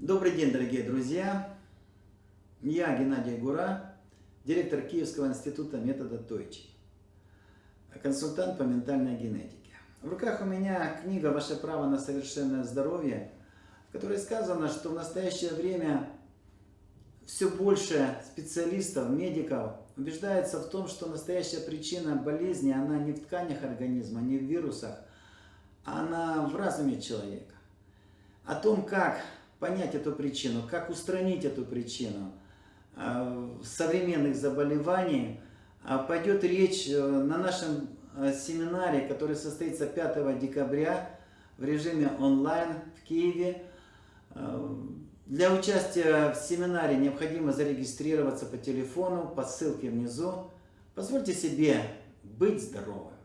Добрый день, дорогие друзья! Я Геннадий Гура, директор Киевского института метода Тойчи, консультант по ментальной генетике. В руках у меня книга «Ваше право на совершенное здоровье», в которой сказано, что в настоящее время все больше специалистов, медиков убеждается в том, что настоящая причина болезни, она не в тканях организма, не в вирусах, а она в разуме человека. О том, как понять эту причину, как устранить эту причину э, современных заболеваний, э, пойдет речь э, на нашем семинаре, который состоится 5 декабря в режиме онлайн в Киеве. Для участия в семинаре необходимо зарегистрироваться по телефону, по ссылке внизу. Позвольте себе быть здоровым.